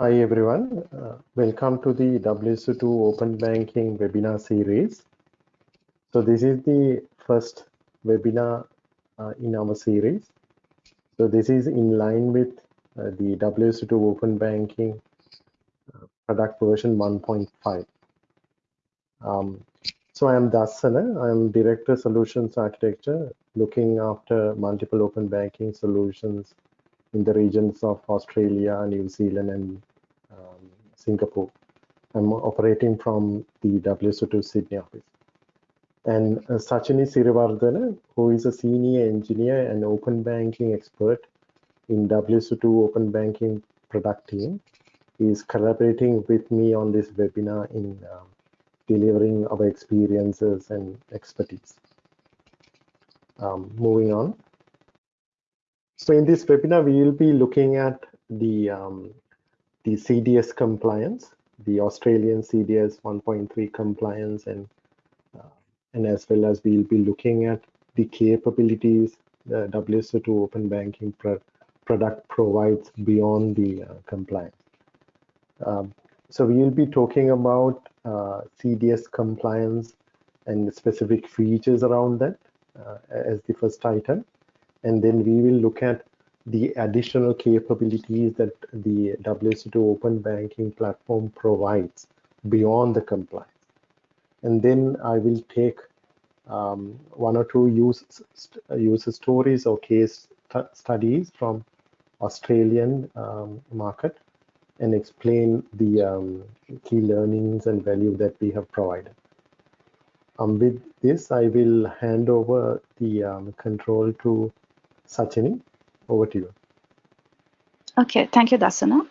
Hi everyone, uh, welcome to the WSO2 Open Banking webinar series. So this is the first webinar uh, in our series. So this is in line with uh, the WSO2 Open Banking uh, product version 1.5. Um, so I am Dassana, I am Director Solutions Architecture, looking after multiple open banking solutions in the regions of Australia, New Zealand, and um, Singapore. I'm operating from the WSO2 Sydney office. And uh, Sachini Sirivardhana, who is a senior engineer and open banking expert in WSO2 open banking product team, is collaborating with me on this webinar in um, delivering our experiences and expertise. Um, moving on. So in this webinar, we will be looking at the, um, the CDS compliance, the Australian CDS 1.3 compliance, and, uh, and as well as we'll be looking at the capabilities the WSO2 open banking pro product provides beyond the uh, compliance. Um, so we will be talking about uh, CDS compliance and specific features around that uh, as the first item and then we will look at the additional capabilities that the WSO2 open banking platform provides beyond the compliance. And then I will take um, one or two use, user stories or case studies from Australian um, market and explain the um, key learnings and value that we have provided. Um, with this, I will hand over the um, control to Sachini, over to you. Okay, thank you, Dasana.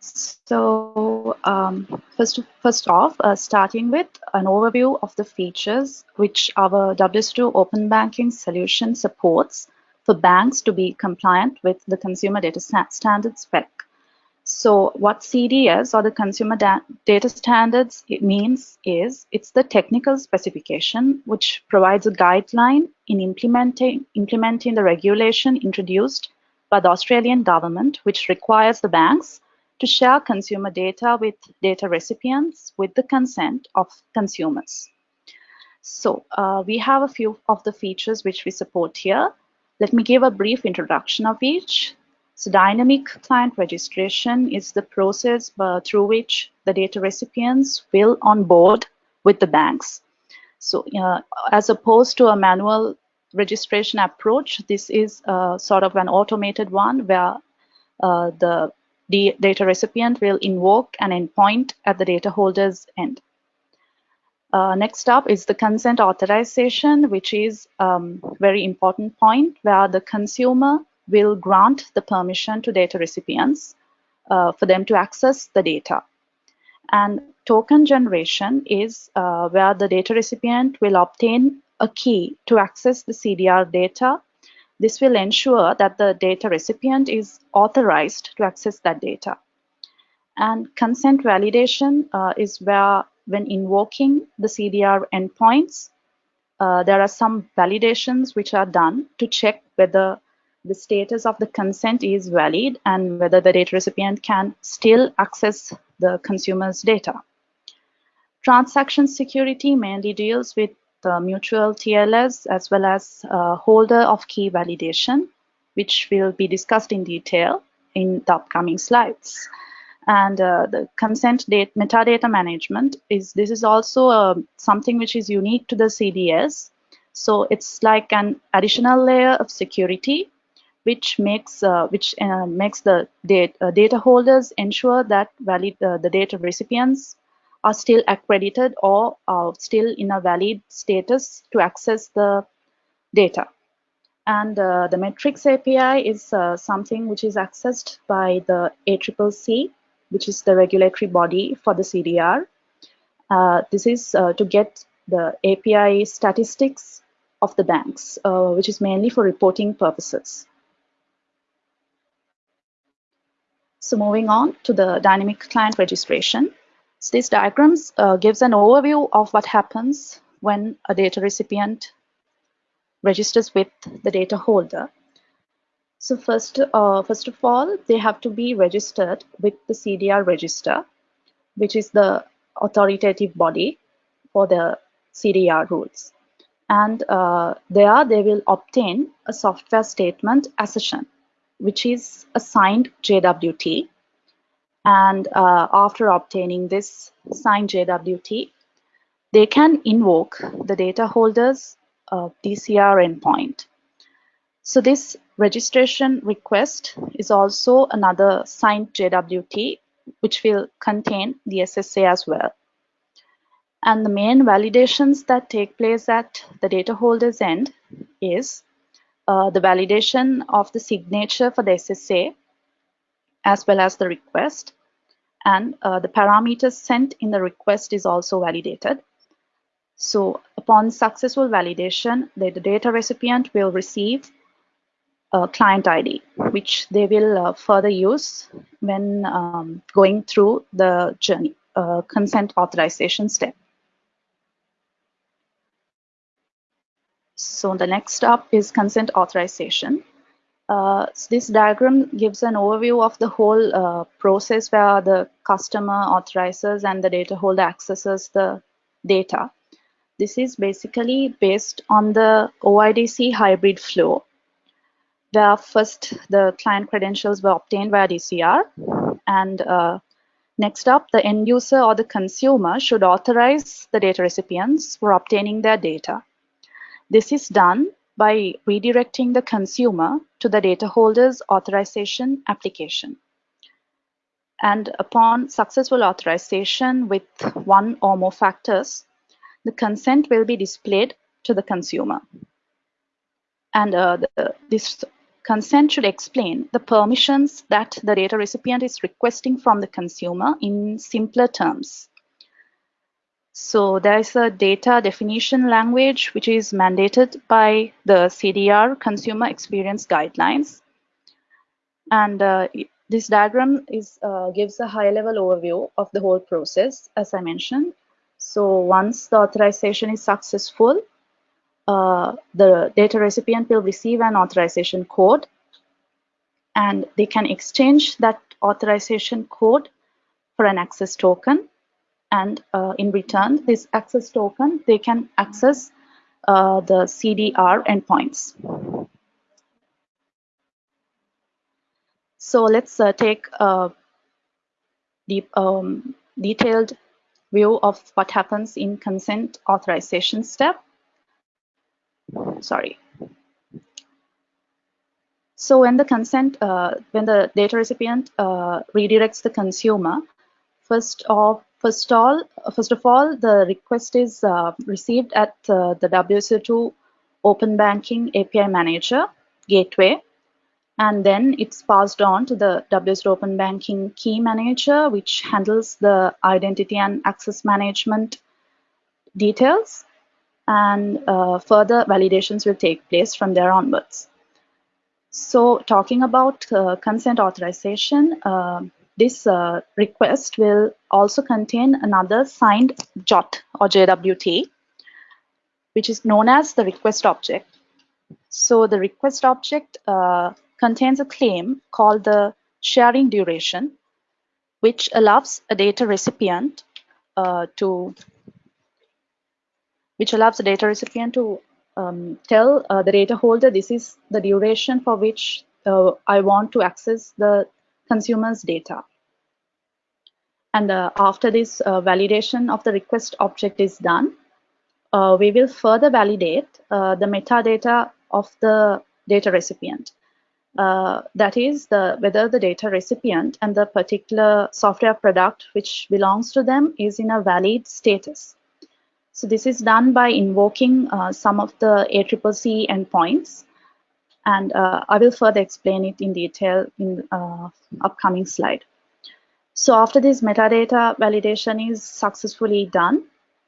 So um, first, first off, uh, starting with an overview of the features which our WSO2 open banking solution supports for banks to be compliant with the consumer data standards spec. So what CDS or the consumer data standards it means is it's the technical specification which provides a guideline in implementing, implementing the regulation introduced by the Australian government which requires the banks to share consumer data with data recipients with the consent of consumers. So uh, we have a few of the features which we support here. Let me give a brief introduction of each. So dynamic client registration is the process uh, through which the data recipients will onboard with the banks. So uh, as opposed to a manual registration approach, this is uh, sort of an automated one where uh, the, data recipient will invoke an endpoint at the data holder's end. Uh, next up is the consent authorization, which is a um, very important point where the consumer will grant the permission to data recipients uh, for them to access the data. And token generation is uh, where the data recipient will obtain a key to access the CDR data. This will ensure that the data recipient is authorized to access that data. And consent validation uh, is where when invoking the CDR endpoints, uh, there are some validations which are done to check whether the status of the consent is valid and whether the data recipient can still access the consumer's data. Transaction security mainly deals with the mutual TLS as well as uh, holder of key validation, which will be discussed in detail in the upcoming slides. And uh, the consent data, metadata management is this is also uh, something which is unique to the CDS. So it's like an additional layer of security which makes uh, which uh, makes the data, uh, data holders ensure that valid uh, the data recipients are still accredited or are still in a valid status to access the data. And uh, the metrics API is uh, something which is accessed by the ACCC, which is the regulatory body for the CDR. this is to get the API statistics of the banks, which is mainly for reporting purposes. So moving on to the dynamic client registration. So these diagrams uh, gives an overview of what happens when a data recipient registers with the data holder. So first, uh, first of all, they have to be registered with the CDR register, which is the authoritative body for the CDR rules. And uh, there they will obtain a software statement assertion, which is a signed JWT. And uh, after obtaining this signed JWT, they can invoke the data holder's uh, DCR endpoint. So this registration request is also another signed JWT, which will contain the SSA as well. And the main validations that take place at the data holder's end is the validation of the signature for the SSA as well as the request. And uh, the parameters sent in the request is also validated. So upon successful validation, the, the data recipient will receive a client ID, which they will uh, further use when um, going through the journey, uh, consent authorization step. So the next up is consent authorization. Uh, so this diagram gives an overview of the whole uh, process where the customer authorizes and the data holder accesses the data. This is basically based on the OIDC hybrid flow, where first the client credentials were obtained via DCR, and uh, next up, the end user or the consumer should authorize the data recipients for obtaining their data. This is done by redirecting the consumer to the data holder's authorization application. And upon successful authorization with one or more factors, the consent will be displayed to the consumer. And uh, the, this consent should explain the permissions that the data recipient is requesting from the consumer in simpler terms. So there is a data definition language which is mandated by the CDR Consumer Experience Guidelines. And uh, this diagram is uh, gives a high-level overview of the whole process, as I mentioned. So once the authorization is successful, uh, the data recipient will receive an authorization code and they can exchange that authorization code for an access token. And uh, in return, this access token, they can access uh, the CDR endpoints. So let's uh, take a deep, um, detailed view of what happens in consent authorization step. Sorry. So when the consent, uh, when the data recipient uh, redirects the consumer, first of first all, first of all, the request is uh, received at uh, the WSO2 Open Banking API Manager gateway, and then it's passed on to the WS Open Banking Key Manager, which handles the identity and access management details. And uh, further validations will take place from there onwards. So talking about uh, consent authorization, uh, this uh, request will also contain another signed JOT or JWT, which is known as the request object. So the request object uh, contains a claim called the sharing duration, which allows a data recipient uh, to which allows the data recipient to um, tell uh, the data holder this is the duration for which uh, I want to access the consumer's data. And uh, after this uh, validation of the request object is done, uh, we will further validate uh, the metadata of the data recipient. Uh, that is the whether the data recipient and the particular software product which belongs to them is in a valid status. So this is done by invoking uh, some of the ACCC endpoints and uh, I will further explain it in detail in uh, upcoming slide. So after this metadata validation is successfully done,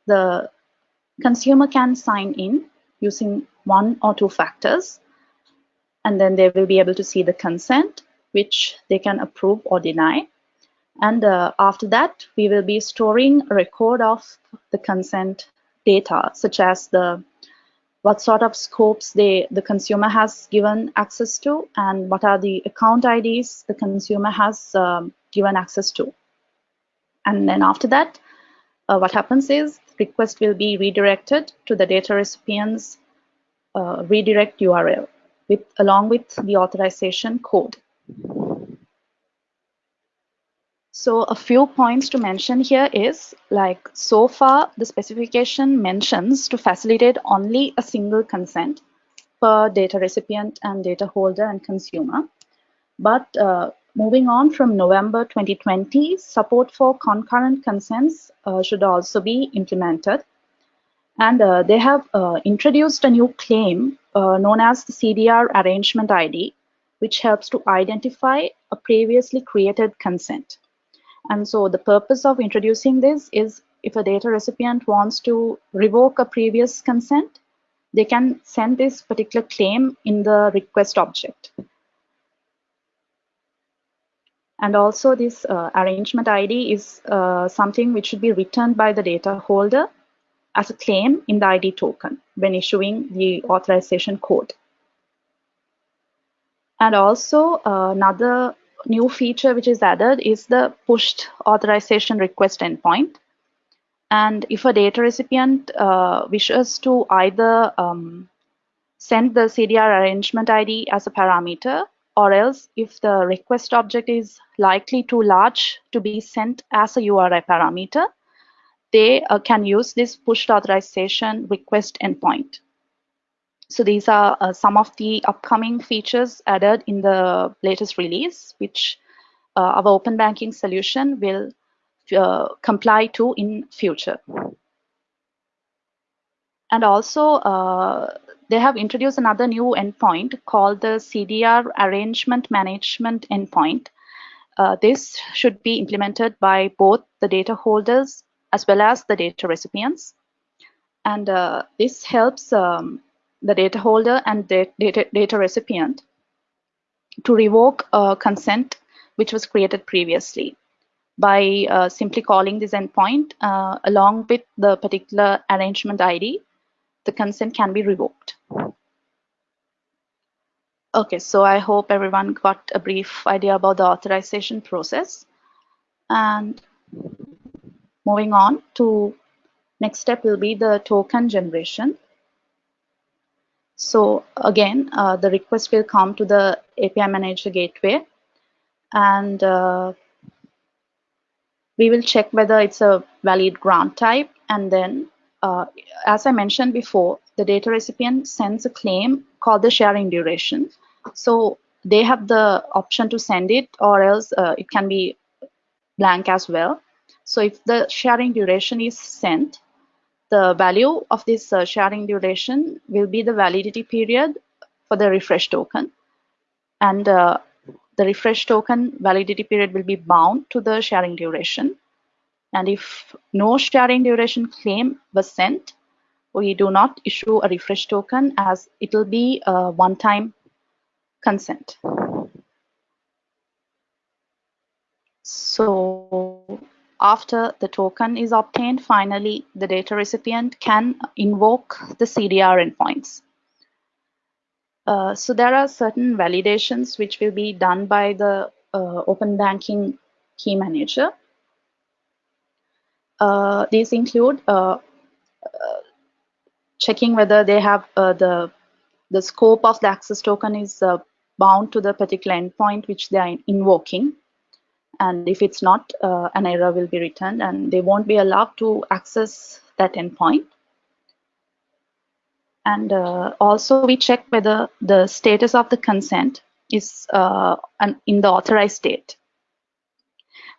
the consumer can sign in using one or two factors and then they will be able to see the consent which they can approve or deny and uh, after that we will be storing a record of the consent data such as the what sort of scopes they, the consumer has given access to, and what are the account IDs the consumer has um, given access to. And then after that, uh, what happens is request will be redirected to the data recipient's uh, redirect URL with along with the authorization code. So a few points to mention here is like so far the specification mentions to facilitate only a single consent per data recipient and data holder and consumer. But uh, moving on from November 2020, support for concurrent consents uh, should also be implemented. And uh, they have uh, introduced a new claim uh, known as the CDR arrangement ID, which helps to identify a previously created consent. And so the purpose of introducing this is if a data recipient wants to revoke a previous consent, they can send this particular claim in the request object. And also this uh, arrangement ID is uh, something which should be returned by the data holder as a claim in the ID token when issuing the authorization code. And also uh, another new feature which is added is the pushed authorization request endpoint. And if a data recipient uh, wishes to either um, send the CDR arrangement ID as a parameter, or else if the request object is likely too large to be sent as a URI parameter, they uh, can use this pushed authorization request endpoint. So these are uh, some of the upcoming features added in the latest release, which uh, our open banking solution will uh, comply to in future. And also, uh, they have introduced another new endpoint called the CDR Arrangement Management Endpoint. Uh, this should be implemented by both the data holders as well as the data recipients. And uh, this helps um, the data holder and the data, data recipient to revoke a consent which was created previously by uh, simply calling this endpoint uh, along with the particular arrangement ID, the consent can be revoked. Okay, so I hope everyone got a brief idea about the authorization process. And moving on to next step will be the token generation. So again, uh, the request will come to the API Manager gateway and uh, we will check whether it's a valid grant type and then uh, as I mentioned before, the data recipient sends a claim called the sharing duration. So they have the option to send it or else uh, it can be blank as well. So if the sharing duration is sent, the value of this uh, sharing duration will be the validity period for the refresh token. And uh, the refresh token validity period will be bound to the sharing duration. And if no sharing duration claim was sent, we do not issue a refresh token as it will be a one-time consent. So after the token is obtained, finally, the data recipient can invoke the CDR endpoints. Uh, so there are certain validations which will be done by the uh, open banking key manager. Uh, these include uh, uh, checking whether they have uh, the the scope of the access token is bound to the particular endpoint which they are invoking and if it's not, uh, an error will be returned and they won't be allowed to access that endpoint. And uh, also we check whether the status of the consent is uh, an, in the authorized state.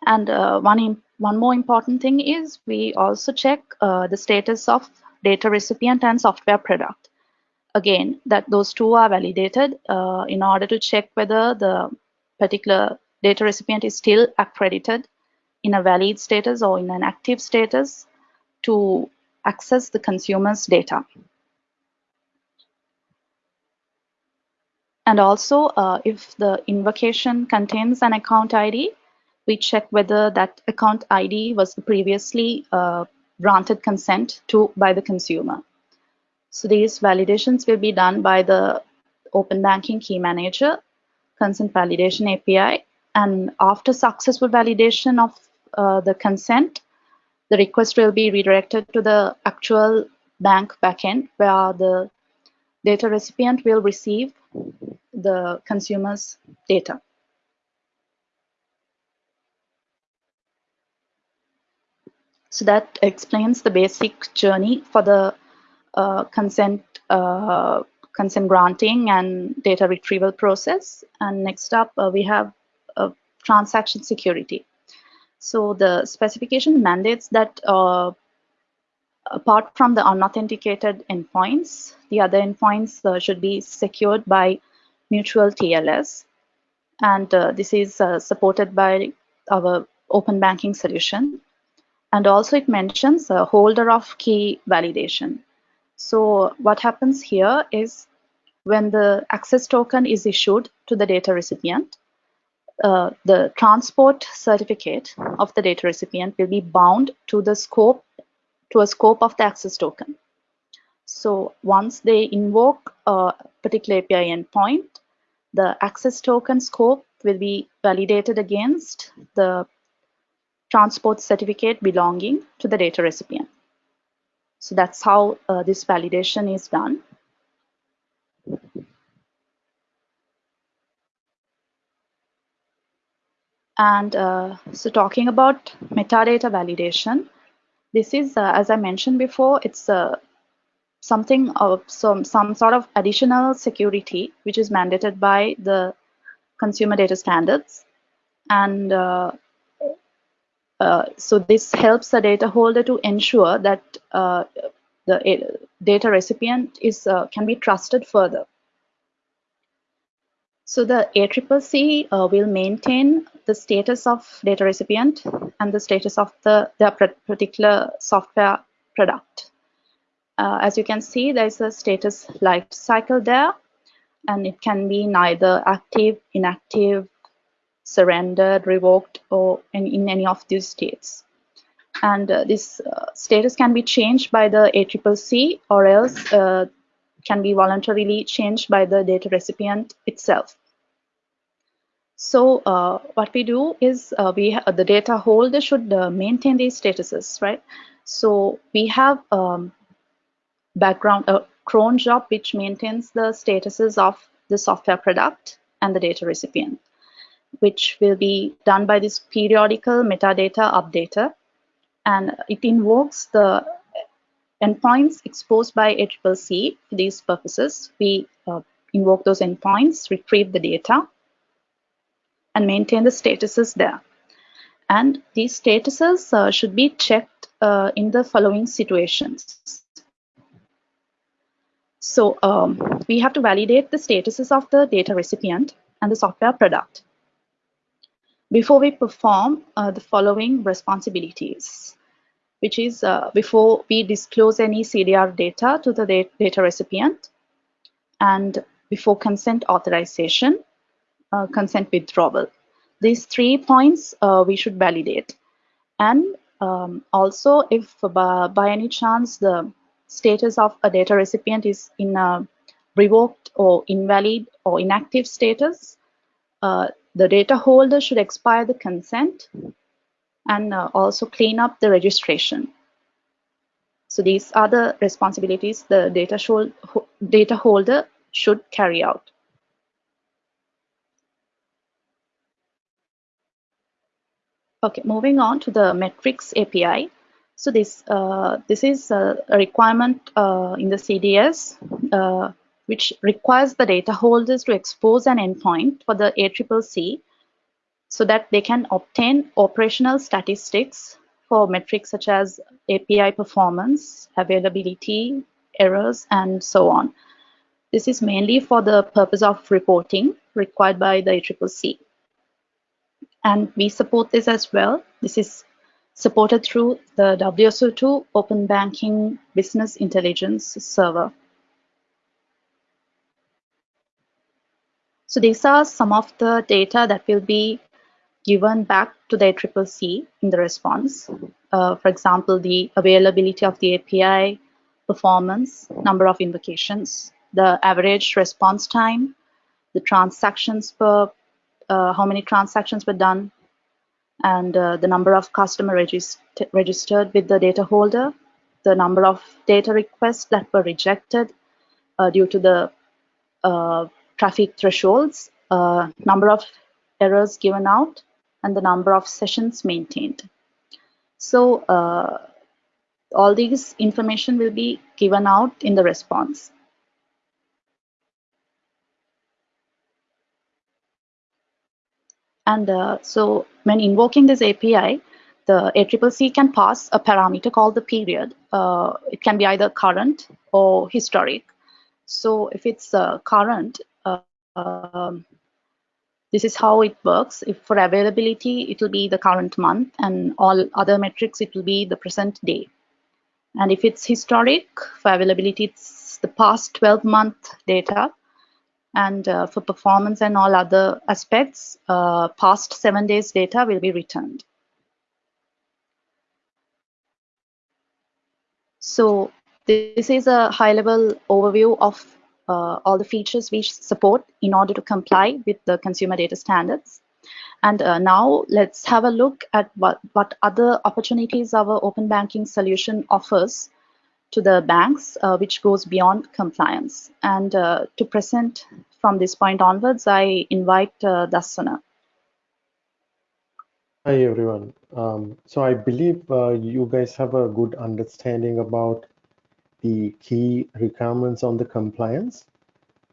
And uh, one, one more important thing is we also check uh, the status of data recipient and software product. Again, that those two are validated uh, in order to check whether the particular data recipient is still accredited in a valid status or in an active status to access the consumer's data. And also, uh, if the invocation contains an account ID, we check whether that account ID was previously uh, granted consent to by the consumer. So these validations will be done by the Open Banking Key Manager, Consent Validation API, and after successful validation of uh, the consent, the request will be redirected to the actual bank backend where the data recipient will receive the consumer's data. So that explains the basic journey for the uh, consent uh, consent granting and data retrieval process. And next up, uh, we have transaction security. So the specification mandates that uh, apart from the unauthenticated endpoints, the other endpoints uh, should be secured by mutual TLS. And uh, this is uh, supported by our open banking solution. And also it mentions a holder of key validation. So what happens here is when the access token is issued to the data recipient, uh, the transport certificate of the data recipient will be bound to the scope to a scope of the access token. So once they invoke a particular API endpoint, the access token scope will be validated against the transport certificate belonging to the data recipient. So that's how uh, this validation is done. And uh, so talking about metadata validation, this is, uh, as I mentioned before, it's uh, something of some, some sort of additional security which is mandated by the consumer data standards. And uh, uh, so this helps the data holder to ensure that uh, the data recipient is can be trusted further. So the ACCC uh, will maintain the status of data recipient and the status of the their particular software product. Uh, as you can see, there's a status life cycle there, and it can be neither active, inactive, surrendered, revoked, or in, in any of these states. And uh, this uh, status can be changed by the ACCC or else uh, can be voluntarily changed by the data recipient itself. So uh, what we do is uh, we the data holder should uh, maintain these statuses, right? So we have um, background a cron job which maintains the statuses of the software product and the data recipient, which will be done by this periodical metadata updater, and it invokes the endpoints exposed by ACCC for these purposes. We uh, invoke those endpoints, retrieve the data, and maintain the statuses there. And these statuses uh, should be checked uh, in the following situations. So um, we have to validate the statuses of the data recipient and the software product before we perform uh, the following responsibilities, which is uh, before we disclose any CDR data to the data recipient and before consent authorization uh, consent withdrawal. These three points uh, we should validate. And um, also if by, by, any chance the status of a data recipient is in a revoked or invalid or inactive status, uh, the data holder should expire the consent and uh, also clean up the registration. So these are the responsibilities the data, data holder should carry out. Okay, moving on to the metrics API. So this uh, this is a requirement uh, in the CDS uh, which requires the data holders to expose an endpoint for the ACCC so that they can obtain operational statistics for metrics such as API performance, availability, errors, and so on. This is mainly for the purpose of reporting required by the ACCC and we support this as well. This is supported through the WSO2 Open Banking Business Intelligence Server. So these are some of the data that will be given back to the ACCC in the response. Uh, for example, the availability of the API, performance, number of invocations, the average response time, the transactions per, uh, how many transactions were done, and uh, the number of customer regist registered with the data holder, the number of data requests that were rejected uh, due to the uh, traffic thresholds, number of errors given out, and the number of sessions maintained. So all these information will be given out in the response. And uh, so when invoking this API, the ACCC can pass a parameter called the period. Uh, it can be either current or historic. So if it's uh, current, uh, um, this is how it works. If for availability, it will be the current month and all other metrics, it will be the present day. And if it's historic, for availability, it's the past 12 month data. And uh, for performance and all other aspects, uh, past seven days data will be returned. So this is a high level overview of uh, all the features we support in order to comply with the consumer data standards. And uh, now let's have a look at what, what other opportunities our open banking solution offers to the banks, uh, which goes beyond compliance. And uh, to present from this point onwards, I invite uh, Dassana. Hi, everyone. Um, so I believe uh, you guys have a good understanding about the key requirements on the compliance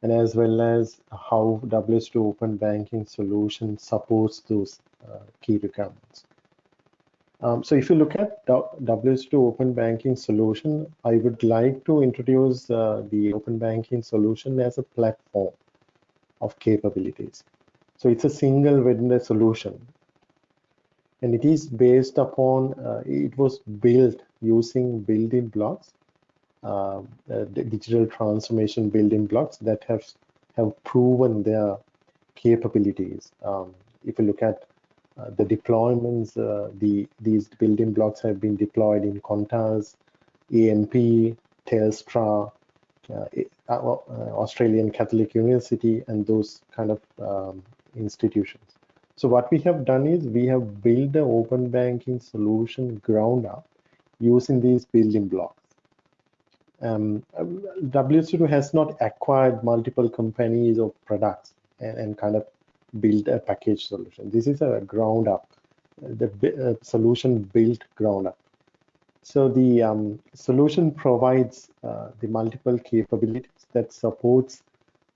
and as well as how WSO2 Open Banking solution supports those uh, key requirements. Um, so if you look at WSO2 Open Banking solution, I would like to introduce uh, the Open Banking solution as a platform of capabilities. So it's a single vendor solution and it is based upon, uh, it was built using building blocks uh, digital transformation building blocks that have have proven their capabilities. Um, if you look at uh, the deployments, uh, the these building blocks have been deployed in Qantas, AMP, Telstra, uh, Australian Catholic University, and those kind of um, institutions. So what we have done is we have built the open banking solution ground up using these building blocks um, WSO2 has not acquired multiple companies or products and, and, kind of build a package solution. This is a ground up, the uh, solution built ground up. So the um, solution provides uh, the multiple capabilities that supports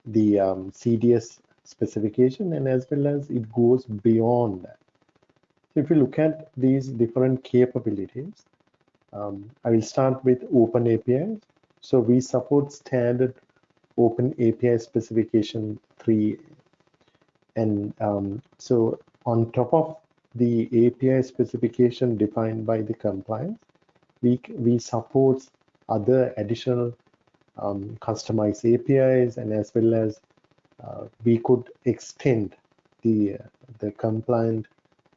the um, CDS specification and as well as it goes beyond that. So if you look at these different capabilities, um, I will start with open APIs. So we support standard open API specification 3. And um, so on top of the API specification defined by the compliance, we, we support other additional um, customized APIs and as well as uh, we could extend the, the compliant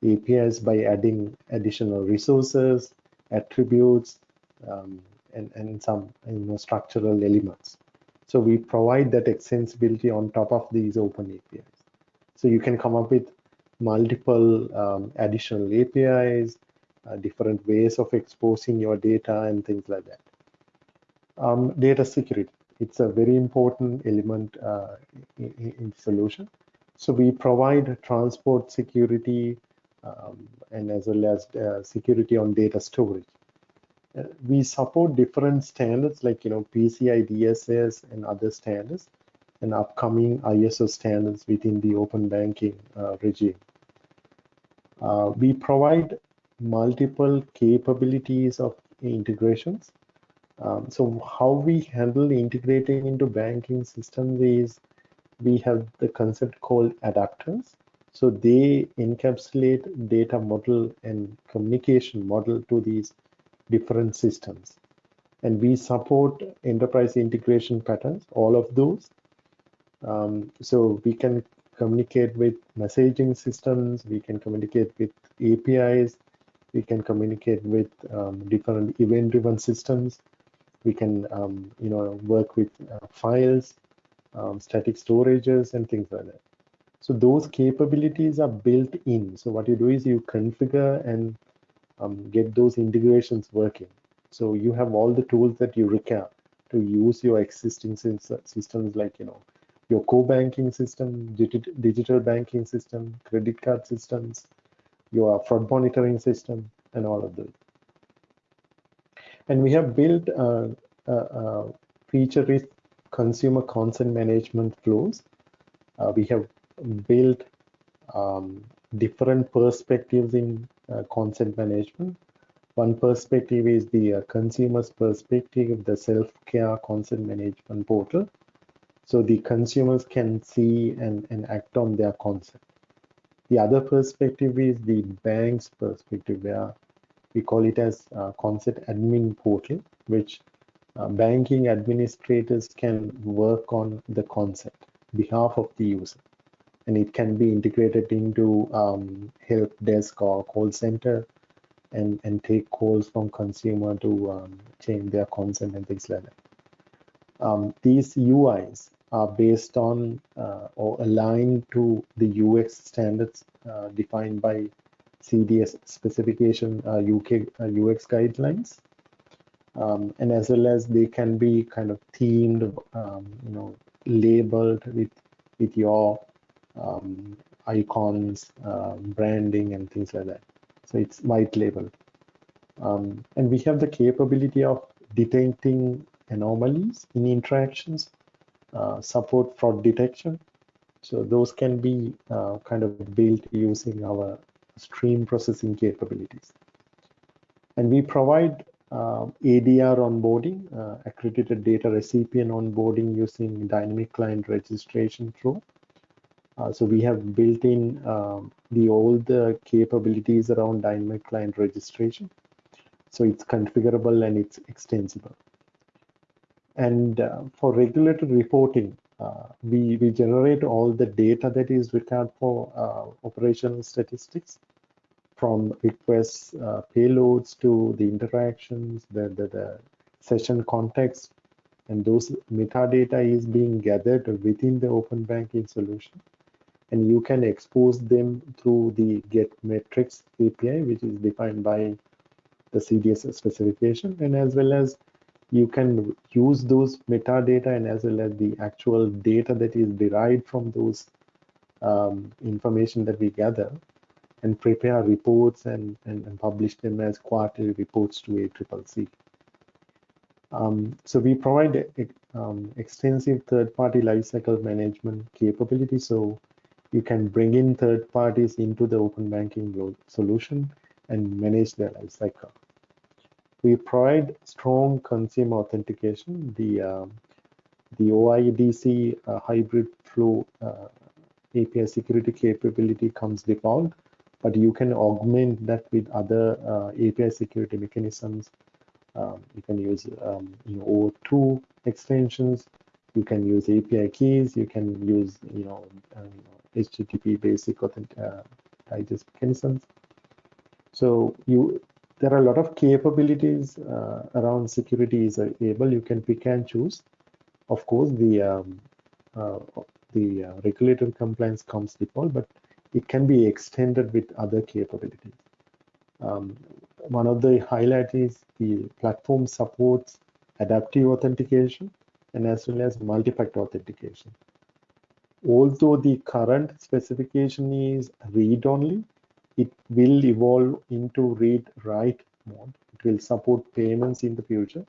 APIs by adding additional resources, attributes, um, and, and some you know, structural elements. So we provide that extensibility on top of these open APIs. So you can come up with multiple um, additional APIs, uh, different ways of exposing your data and things like that. Um, data security, it's a very important element uh, in, in, solution. So we provide transport security um, and as well as uh, security on data storage we support different standards like you know PCI DSS and other standards and upcoming ISO standards within the open banking uh, regime. Uh, we provide multiple capabilities of integrations. Um, so how we handle integrating into banking systems is we have the concept called adapters. So they encapsulate data model and communication model to these different systems. And we support enterprise integration patterns, all of those. Um, so we can communicate with messaging systems, we can communicate with APIs, we can communicate with um, different event-driven systems, we can um, you know work with uh, files, um, static storages, and things like that. So those capabilities are built in. So what you do is you configure and um, get those integrations working. So you have all the tools that you require to use your existing systems like you know your core banking system, digital banking system, credit card systems, your fraud monitoring system, and all of those. And we have built uh, uh, uh, feature-rich consumer consent management flows. We have built um, different perspectives in consent management. One perspective is the consumer's perspective, of the self-care consent management portal. So the consumers can see and, and act on their consent. The other perspective is the bank's perspective, where we call it as consent admin portal, which uh, banking administrators can work on the consent behalf of the user. And it can be integrated into um, help desk or call center and, and take calls from consumer to um, change their consent and things like that. Um, these UIs are based on uh, or aligned to the UX standards uh, defined by CDS specification UK uh, UX uh, guidelines. Um, and as well as they can be kind of themed, um, you know, labeled with with your um, icons, uh, branding, and things like that. So it's white labeled. Um, and we have the capability of detecting anomalies in interactions, uh, support fraud detection. So those can be uh, kind of built using our stream processing capabilities. And we provide uh, ADR onboarding, uh, accredited data recipient onboarding using dynamic client registration flow. Uh, so we have built in um, the the capabilities around dynamic client registration. So it's configurable and it's extensible. And uh, for regulatory reporting, uh, we, we generate all the data that is required for uh, operational statistics from requests, uh, payloads to the interactions, the, the, the session context, and those metadata is being gathered within the open banking solution. And you can expose them through the get metrics API, which is defined by the CDS specification, and as well as you can use those metadata and as well as the actual data that is derived from those um, information that we gather and prepare reports and, and, and publish them as quarterly reports to ACCC. Um, so we provide um, extensive third-party lifecycle management capability. So you can bring in third parties into the open banking solution and manage their lifecycle. We provide strong consumer authentication. The um, the OIDC uh, hybrid flow uh, API security capability comes default, but you can augment that with other uh, API security mechanisms. Um, you can use um, you know, OAuth2 extensions. You can use API keys. You can use you know, uh, HTTP basic authentic uh, digest mechanisms. So you there are a lot of capabilities uh, around security is able. You can pick and choose. Of course, the um, uh, the uh, regulatory compliance comes default, but it can be extended with other capabilities. Um, one of the highlights is the platform supports adaptive authentication and as well as multi-factor authentication. Although the current specification is read-only, it will evolve into read-write mode. It will support payments in the future.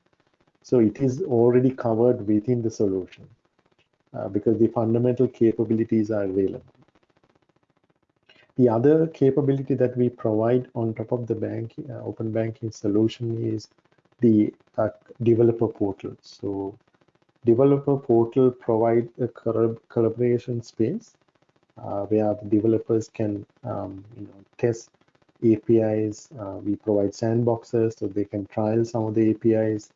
So it is already covered within the solution uh, because the fundamental capabilities are available. The other capability that we provide on top of the bank, uh, open banking solution is the uh, developer portal. So developer portal provide a collaboration space where the developers can um, you know, test APIs. Uh, we provide sandboxes so they can trial some of the APIs.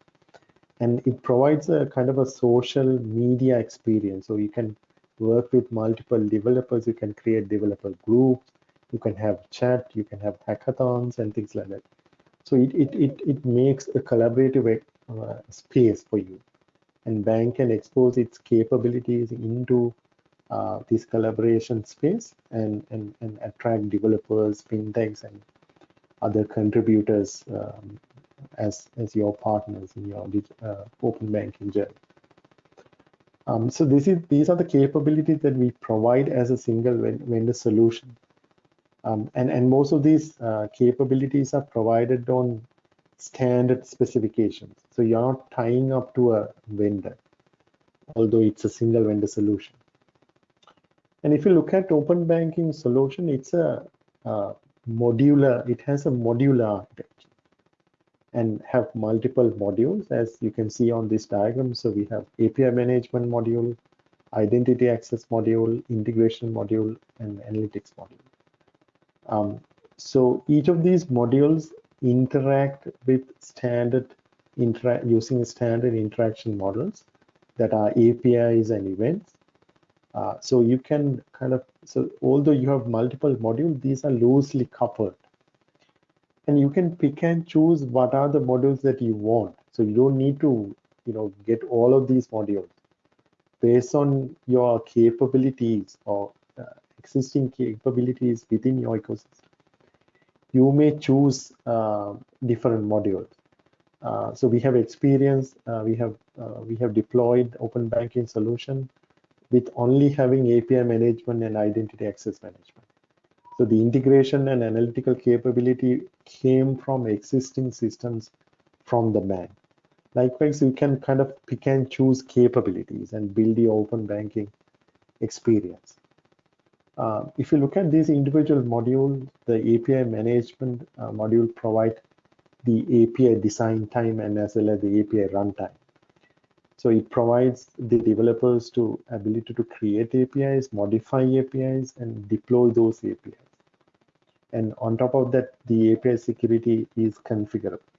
And it provides a kind of a social media experience. So you can work with multiple developers. You can create developer groups. You can have chat. You can have hackathons and things like that. So it it it, it makes a collaborative uh, space for you and bank can expose its capabilities into uh, this collaboration space and, and, and attract developers, fintechs, and other contributors um, as, as your partners in your uh, open banking journey. Um, so this is these are the capabilities that we provide as a single vendor solution. Um, and, and most of these uh, capabilities are provided on standard specifications. So you're not tying up to a vendor, although it's a single vendor solution. And if you look at open banking solution, it's a, modular, it has a modular architecture and have multiple modules as you can see on this diagram. So we have API management module, identity access module, integration module, and analytics module. Um, so each of these modules interact with standard using standard interaction models that are APIs and events. Uh, so you can kind of, so although you have multiple modules, these are loosely coupled. And you can pick and choose what are the modules that you want. So you don't need to, you know, get all of these modules. Based on your capabilities or uh, existing capabilities within your ecosystem, you may choose uh, different modules. Uh, so we have experience, uh, we have uh, we have deployed open banking solution with only having API management and identity access management. So the integration and analytical capability came from existing systems from the bank. Likewise, you can kind of pick and choose capabilities and build the open banking experience. Uh, if you look at these individual modules, the API management uh, module provide the API design time and as well as the API runtime. So it provides the developers to ability to create APIs, modify APIs, and deploy those APIs. And on top of that, the API security is configurable.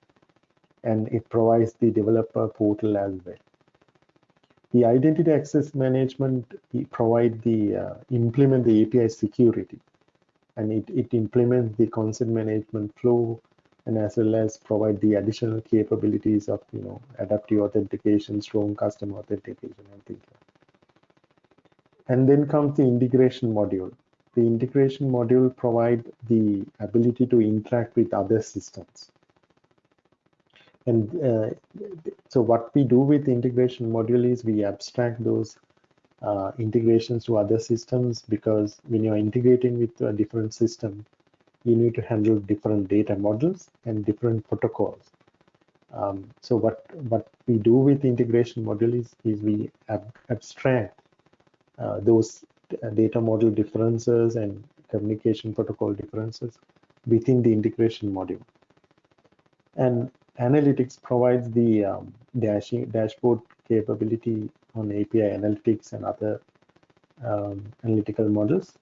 And it provides the developer portal as well. The identity access management provide the uh, implement the API security, and it, it implements the consent management flow, and as well as provide the additional capabilities of you know adaptive authentication, strong customer authentication, and things like. And then comes the integration module. The integration module provide the ability to interact with other systems. And uh, so what we do with the integration module is we abstract those uh, integrations to other systems because when you're integrating with a different system, you need to handle different data models and different protocols. Um, so what what we do with the integration module is, is we ab abstract uh, those data model differences and communication protocol differences within the integration module. And analytics provides the um, dashing, dashboard capability on API analytics and other um, analytical models.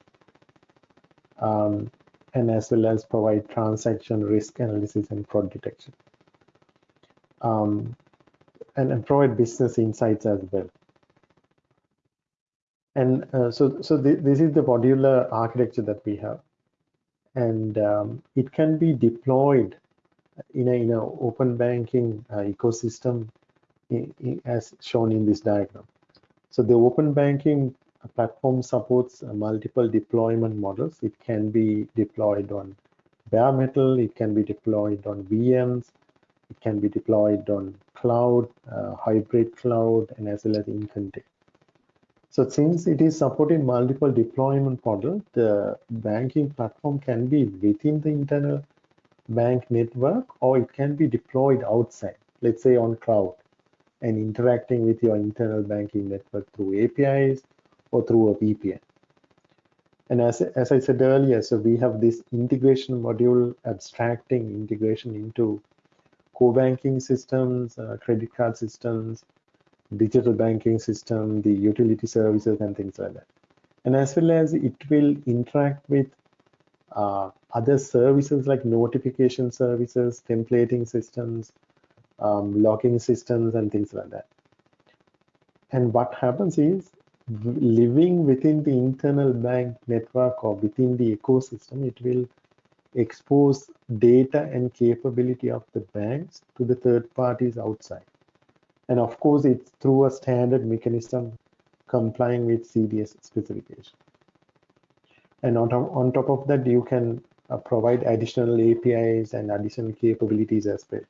Um, and as well as provide transaction risk analysis and fraud detection. Um, and, and, provide business insights as well. And uh, so, so th this is the modular architecture that we have. And um, it can be deployed in a in an open banking uh, ecosystem in, in, as shown in this diagram. So the open banking platform supports uh, multiple deployment models. It can be deployed on bare metal, it can be deployed on VMs, it can be deployed on cloud, uh, hybrid cloud, and as well as in container. So since it is supporting multiple deployment models, the banking platform can be within the internal bank network or it can be deployed outside, let's say on cloud and interacting with your internal banking network through APIs or through a VPN. And as, as I said earlier, so we have this integration module abstracting integration into core banking systems, uh, credit card systems, digital banking system, the utility services and things like that. And as well as it will interact with uh, other services like notification services, templating systems, um, logging systems, and things like that. And what happens is living within the internal bank network or within the ecosystem, it will expose data and capability of the banks to the third parties outside. And of course, it's through a standard mechanism complying with CDS specification. And on top, on top of that, you can uh, provide additional APIs and additional capabilities as well.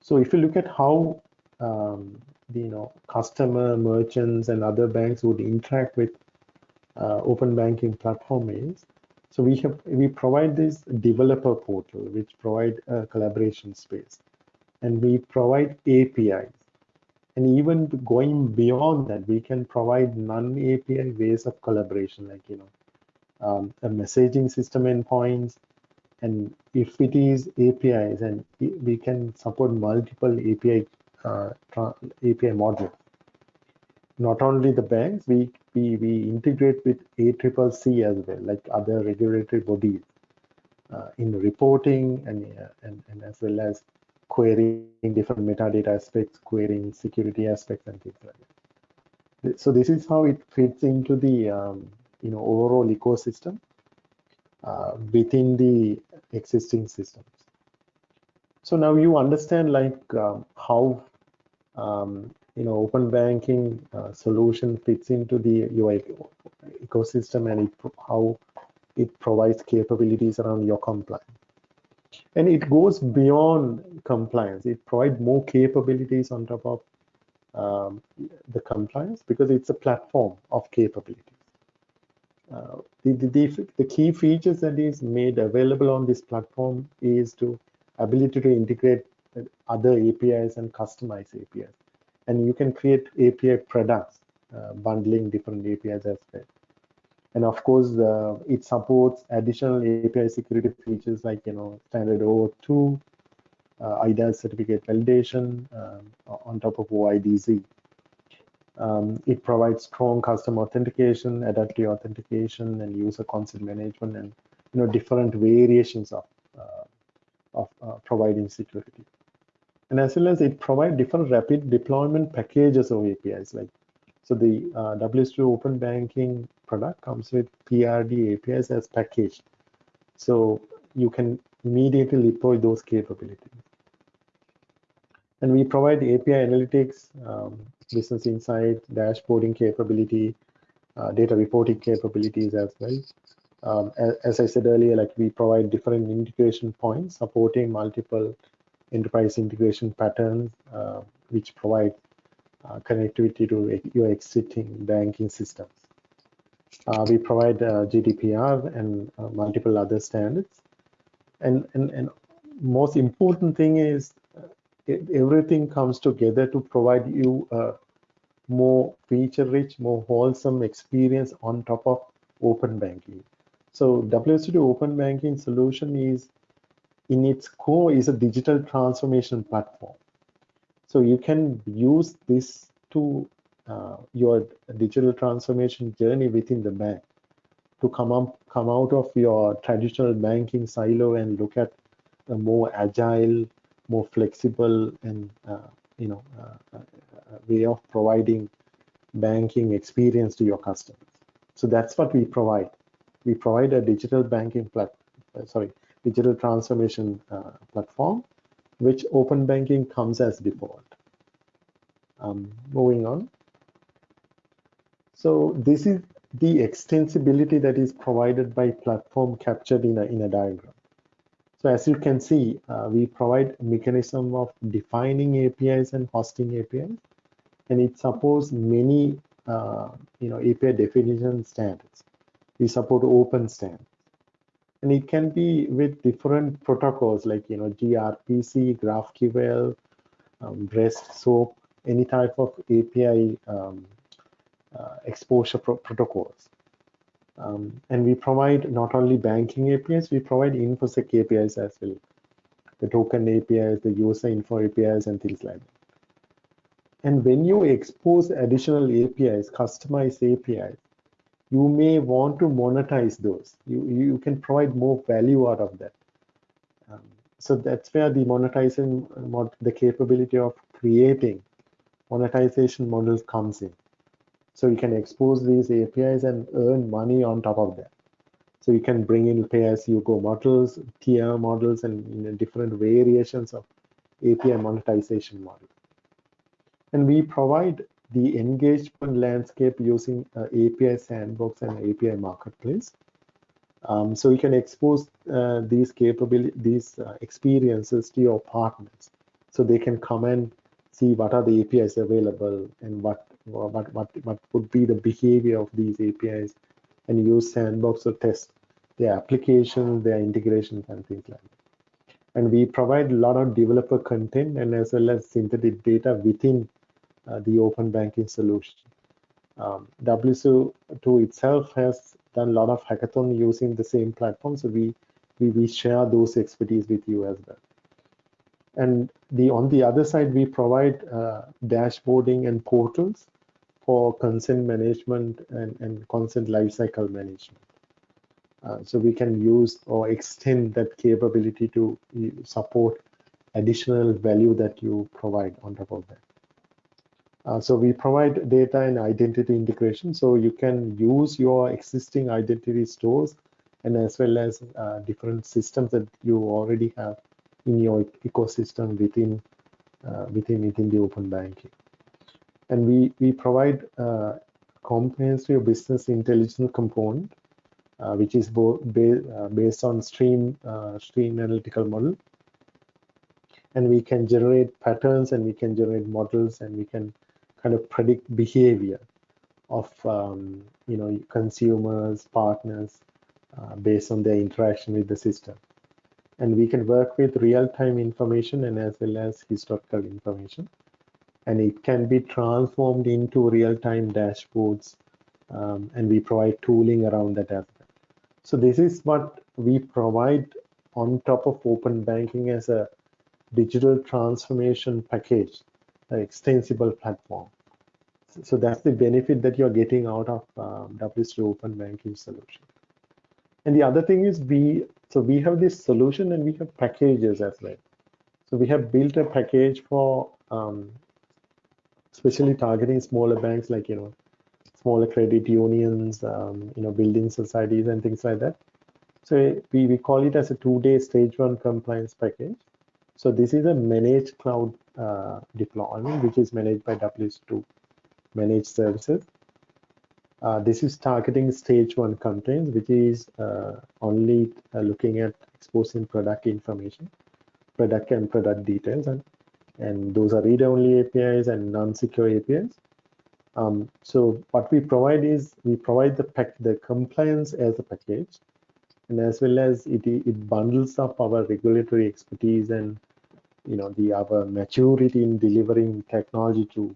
So if you look at how um, you know customer merchants and other banks would interact with uh, open banking platform is so we have we provide this developer portal which provide a collaboration space. And we provide APIs and even going beyond that we can provide non-API ways of collaboration like you know um, a messaging system endpoints and if it is APIs and we can support multiple API API module. Not only the banks, we, we, we integrate with ACCC as well, like other regulatory bodies uh, in reporting and, uh, and, and as well as querying different metadata aspects, querying security aspects and things like that. So this is how it fits into the um, you know overall ecosystem uh, within the existing systems. So now you understand like um, how um, you know open banking uh, solution fits into the UI ecosystem and it, how it provides capabilities around your compliance. And it goes beyond compliance. It provides more capabilities on top of um, the compliance because it's a platform of capabilities. Uh, the, the, the, key features that is made available on this platform is to ability to integrate other APIs and customize APIs. And you can create API products, uh, bundling different APIs as well. And of course, uh, it supports additional API security features like, you know, standard OAuth2, uh, eIDAS certificate validation um, on top of OIDC. Um, it provides strong custom authentication, adaptive authentication, and user consent management, and you know different variations of uh, of uh, providing security. And as well as it provides different rapid deployment packages of APIs. Like so, the uh, WSO2 Open Banking product comes with PRD APIs as packaged, so you can immediately deploy those capabilities. And we provide API analytics, um, business insight, dashboarding capability, uh, data reporting capabilities as well. Um, as, as, I said earlier, like we provide different integration points supporting multiple enterprise integration patterns, uh, which provide uh, connectivity to your existing banking systems. Uh, we provide uh, GDPR and uh, multiple other standards. And, and, and most important thing is everything comes together to provide you a more feature-rich, more wholesome experience on top of open banking. So WSO2 Open Banking solution is, in its core, is a digital transformation platform. So you can use this to uh, your digital transformation journey within the bank to come up, come out of your traditional banking silo and look at a more agile, more flexible and uh, you know uh, uh, way of providing banking experience to your customers. So that's what we provide. We provide a digital banking plat sorry digital transformation platform, which open banking comes as default. Um, moving on. So this is the extensibility that is provided by platform captured in a, in a diagram. So as you can see, uh, we provide mechanism of defining APIs and hosting APIs, and it supports many uh, you know API definition standards. We support open standards, and it can be with different protocols like you know gRPC, GraphQL, um, REST, SOAP, any type of API um, uh, exposure pro protocols. Um, and we provide not only banking APIs, we provide InfoSec APIs as well. The token APIs, the user info APIs, and things like that. And when you expose additional APIs, customized APIs, you may want to monetize those. You, you can provide more value out of that. Um, so that's where the monetization, the capability of creating monetization models comes in. So you can expose these APIs and earn money on top of that. So you can bring in pay-as-you-go models, tier models, and you know, different variations of API monetization model. And we provide the engagement landscape using uh, API Sandbox and API Marketplace. Um, so you can expose uh, these capability, these uh, experiences to your partners, so they can come and see what are the APIs available and what what what what would be the behavior of these APIs, and use Sandbox to test their applications, their integrations, and things like that. And we provide a lot of developer content and as well as synthetic data within the open banking solution. Um, WSO2 itself has done a lot of hackathon using the same platform, so we, we, we share those expertise with you as well. And the on the other side, we provide uh, dashboarding and portals for consent management and, and consent lifecycle management. Uh, so we can use or extend that capability to support additional value that you provide on top of that. Uh, so we provide data and identity integration. So you can use your existing identity stores and as well as uh, different systems that you already have in your ecosystem within uh, within within the open banking. And we we provide uh, comprehensive business intelligence component, uh, which is both ba uh, based on stream stream analytical model. And we can generate patterns and we can generate models and we can kind of predict behavior of um, you know consumers, partners, uh, based on their interaction with the system. And we can work with real-time information and as well as historical information. And it can be transformed into real-time dashboards. Um, and we provide tooling around that as well. So this is what we provide on top of open banking as a digital transformation package, an extensible platform so that's the benefit that you're getting out of um, WSO2 Open Banking solution. And the other thing is we, so we have this solution and we have packages as well. So we have built a package for um, especially targeting smaller banks like, you know, smaller credit unions, um, you know, building societies and things like that. So we, we call it as a two-day stage one compliance package. So this is a managed cloud uh, deployment, which is managed by WSO2 managed services. Uh, this is targeting stage one complaints, which is uh, only uh, looking at exposing product information, product and product details, and and those are read-only APIs and non-secure APIs. Um, so what we provide is we provide the pack the compliance as a package, and as well as it it bundles up our regulatory expertise and you know the our maturity in delivering technology to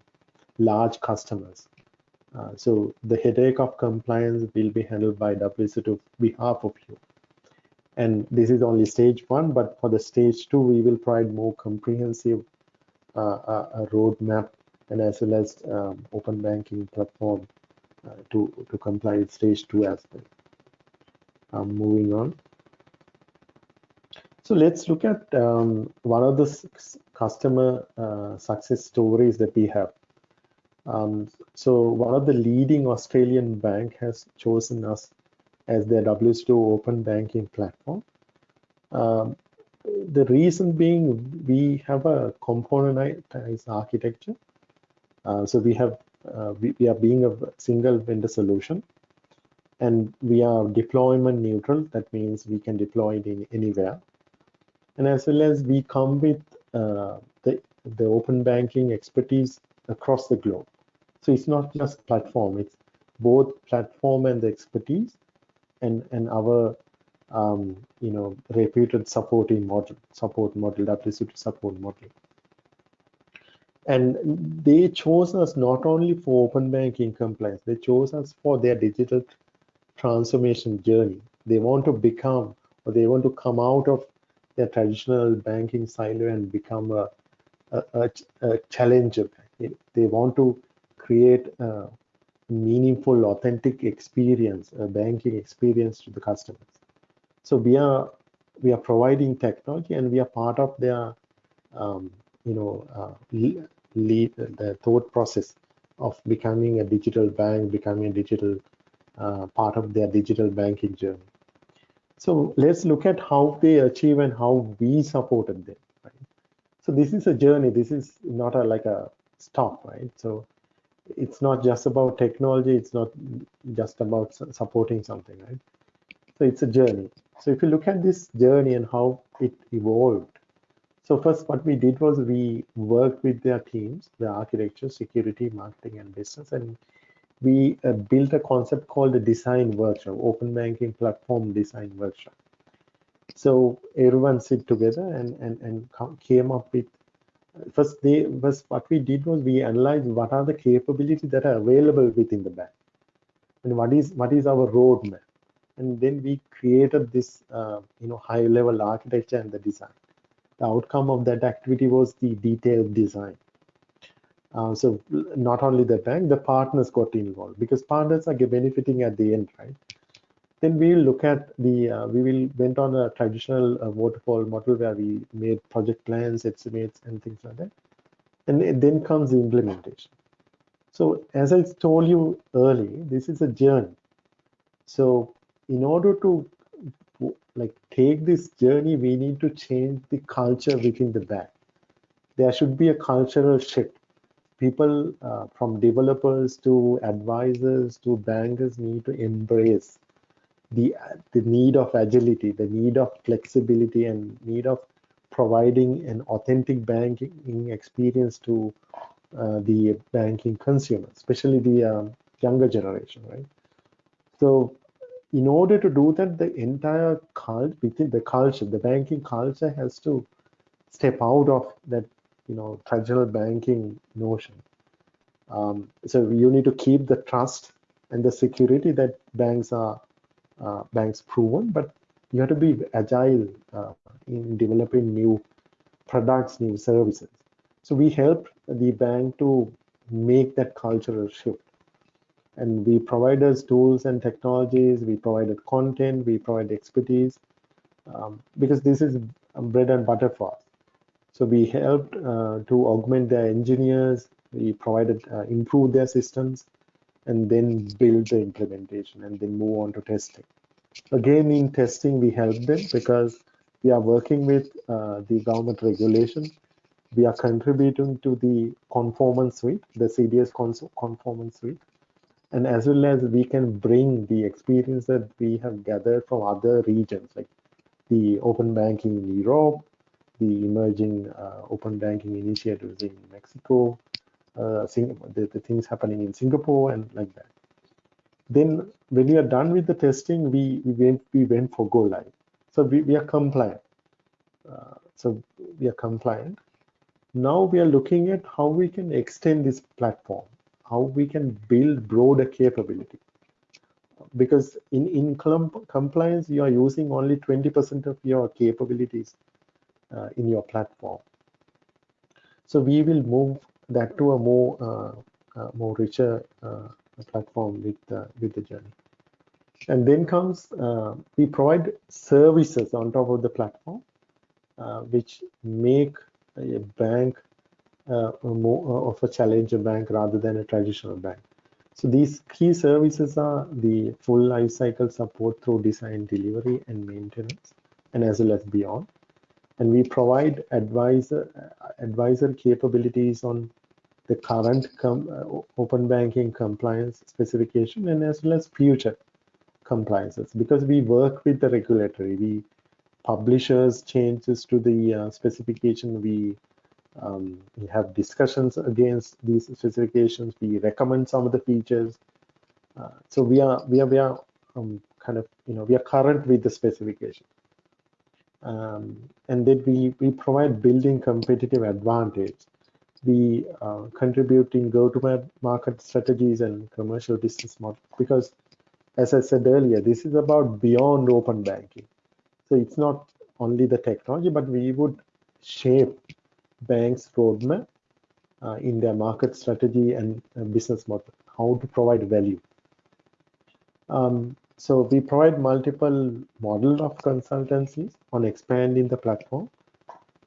large customers. Uh, so the headache of compliance will be handled by WSO2 behalf of you. And this is only stage one, but for the stage two, we will provide more comprehensive uh, uh, roadmap and as well as um, open banking platform uh, to, to comply with stage two as well. Um, moving on. So let's look at um, one of the customer uh, success stories that we have. Um, so one of the leading Australian bank has chosen us as their WSO2 open banking platform. Um, the reason being we have a componentized architecture. Uh, so we have uh, we, we, are being a single vendor solution and we are deployment neutral. That means we can deploy it in anywhere. And as well as we come with uh, the, the open banking expertise across the globe. So it's not just platform, it's both platform and the expertise and, and our um, you know, reputed supporting model, support model, WSO2 support model. And they chose us not only for open banking compliance, they chose us for their digital transformation journey. They want to become, or they want to come out of their traditional banking silo and become a, a, a, a challenger. They want to create a meaningful, authentic experience, a banking experience to the customers. So we are we are providing technology, and we are part of their um, you know uh, lead the thought process of becoming a digital bank, becoming a digital uh, part of their digital banking journey. So let's look at how they achieve and how we supported them. Right? So this is a journey. This is not a, like a stop, right? So it's not just about technology. It's not just about supporting something, right? So it's a journey. So if you look at this journey and how it evolved, so first what we did was we worked with their teams, the architecture, security, marketing, and business, and we uh, built a concept called the design workshop, open banking platform design workshop. So everyone sit together and, and, and came up with first they first what we did was we analyzed what are the capabilities that are available within the bank. And what is what is our roadmap? And then we created this uh, you know high level architecture and the design. The outcome of that activity was the detailed design. Uh, so not only the bank the partners got involved because partners are benefiting at the end right then we will look at the, uh, we will went on a traditional uh, waterfall model where we made project plans, estimates, and things like that. And then comes the implementation. So as I told you early, this is a journey. So in order to like take this journey, we need to change the culture within the bank. There should be a cultural shift. People uh, from developers to advisors to bankers need to embrace the the need of agility, the need of flexibility, and need of providing an authentic banking experience to uh, the banking consumer, especially the um, younger generation, right? So, in order to do that, the entire cult within the culture, the banking culture has to step out of that, you know, traditional banking notion. Um, so you need to keep the trust and the security that banks are banks proven, but you have to be agile uh, in developing new products, new services. So we help the bank to make that cultural shift. And we provided tools and technologies, we provided content, we provide expertise, um, because this is bread and butter for us. So we helped uh, to augment their engineers, we provided, uh, improve their systems, and then build the implementation and then move on to testing. Again, in testing, we help them because we are working with uh, the government regulation. We are contributing to the conformance suite, the CDS conformance suite, and as well as we can bring the experience that we have gathered from other regions, like the open banking in Europe, the emerging uh, open banking initiatives in Mexico, the, the things happening in Singapore and like that. Then when we are done with the testing, we, we went we went for go live. So we, we are compliant. Uh, so we are compliant. Now we are looking at how we can extend this platform, how we can build broader capability. Because in, in compliance, you are using only 20% of your capabilities uh, in your platform. So we will move that to a more uh, uh, more richer uh, platform with uh, with the journey. And then comes uh, we provide services on top of the platform, which make a bank more of a challenger bank rather than a traditional bank. So these key services are the full life cycle support through design, delivery, and maintenance, and as well as beyond. And we provide advisor advisor capabilities on the current uh, open banking compliance specification and as well as future compliances. Because we work with the regulatory we publishers changes to the uh, specification we um, we have discussions against these specifications we recommend some of the features. Uh, so we are we are we are um, kind of you know we are current with the specification. Um, and then we we provide building competitive advantage be uh, contributing go-to-market strategies and commercial business model because as I said earlier, this is about beyond open banking. So it's not only the technology, but we would shape banks' roadmap uh, in their market strategy and uh, business model, how to provide value. Um, so we provide multiple model of consultancies on expanding the platform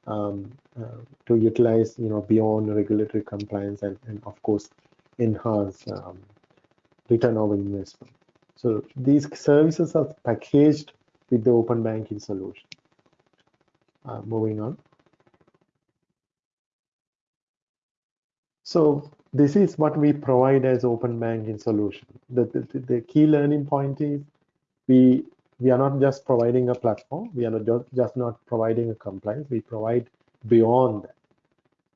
um, uh, to utilize, you know, beyond regulatory compliance and, and of course, enhance um, return of investment. So these services are packaged with the open banking solution. Uh, moving on. So this is what we provide as open banking solution. The, the, the key learning point is we we are not just providing a platform. We are not just, not providing a compliance. We provide beyond that.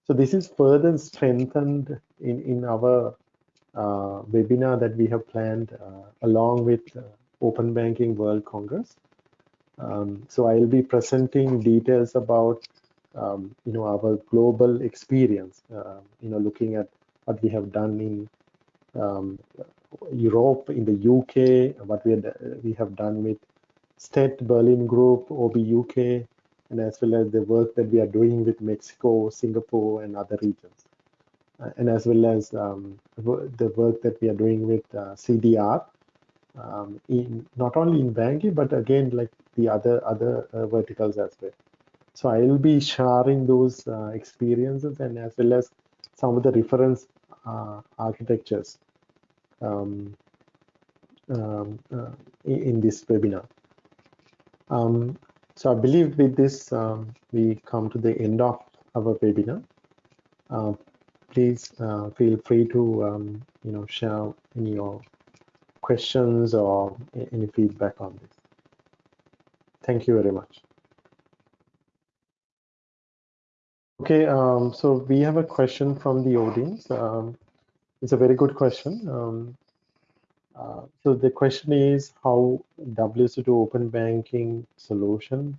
So this is further strengthened in, in our uh, webinar that we have planned uh, along with uh, Open Banking World Congress. Um, so I'll be presenting details about um, you know our global experience. Uh, you know, looking at what we have done in um, Europe, in the UK, what we had, we have done with STET Berlin Group, OB UK, and as well as the work that we are doing with Mexico, Singapore, and other regions. Uh, and as well as um, the work that we are doing with uh, CDR, um, in not only in banking, but again, like the other other uh, verticals as well. So I will be sharing those uh, experiences and as well as some of the reference uh, architectures um, um, uh, in, this webinar. Um, so I believe with this, um, we come to the end of our webinar. Uh, please uh, feel free to, um, you know, share any your questions or any feedback on this. Thank you very much. Okay, um, so we have a question from the audience. Um, it's a very good question. Uh, so the question is how WSO2 open banking solution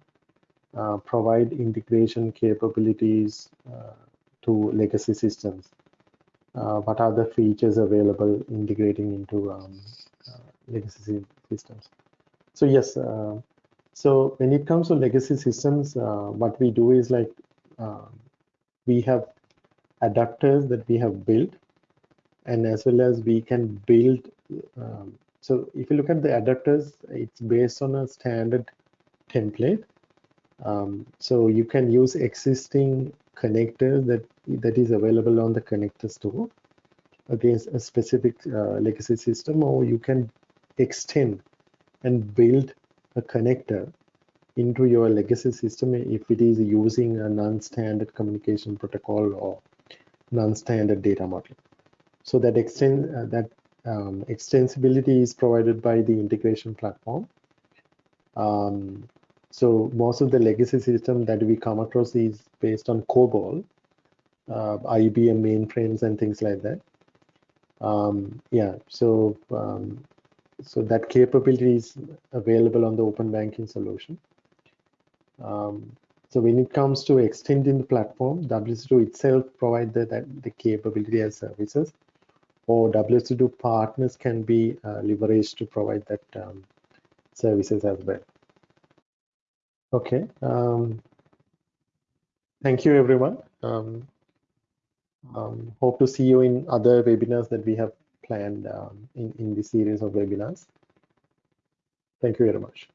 uh, provide integration capabilities uh, to legacy systems. Uh, what are the features available integrating into um, uh, legacy systems? So yes, so when it comes to legacy systems, what we do is like um, we have adapters that we have built and as well as we can build um, so if you look at the adapters it's based on a standard template. Um, so you can use existing connectors that that is available on the connector store against a specific uh, legacy system or you can extend and build a connector into your legacy system if it is using a non-standard communication protocol or non-standard data model. So that extend uh, that um, extensibility is provided by the integration platform. Um, so most of the legacy system that we come across is based on COBOL, uh, IBM mainframes and things like that. Um, yeah, so um, so that capability is available on the open banking solution. Um, so when it comes to extending the platform, WSO2 itself provides the, that, the capability as services or WSO2 partners can be uh, leveraged to provide that um, services as well. Okay. Um, thank you, everyone. Um, um, hope to see you in other webinars that we have planned um, in, in this series of webinars. Thank you very much.